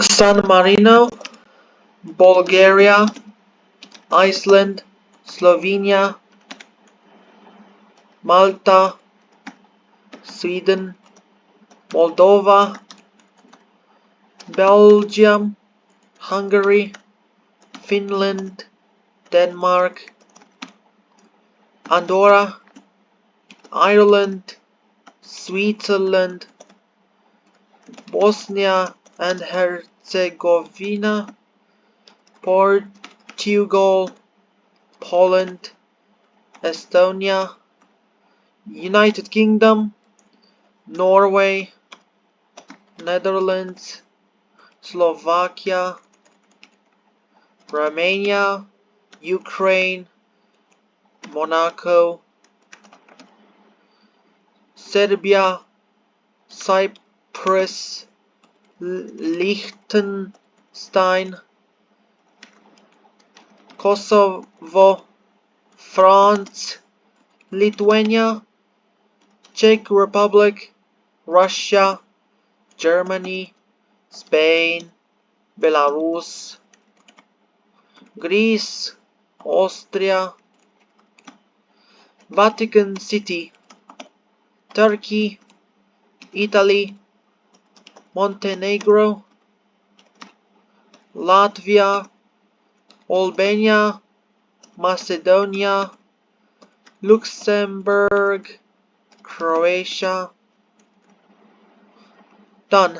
San Marino, Bulgaria, Iceland, Slovenia, Malta, Sweden, Moldova, Belgium, Hungary, Finland, Denmark, Andorra, Ireland, Switzerland, Bosnia and Herzegovina, Portugal, Poland, Estonia, United Kingdom, Norway, Netherlands, Slovakia, Romania, Ukraine, Monaco, Serbia, Cyprus, Liechtenstein, Kosovo, France, Lithuania, Czech Republic, Russia, Germany, Spain, Belarus, Greece, Austria, Vatican City, Turkey, Italy, Montenegro, Latvia, Albania, Macedonia, Luxembourg, Croatia. Done.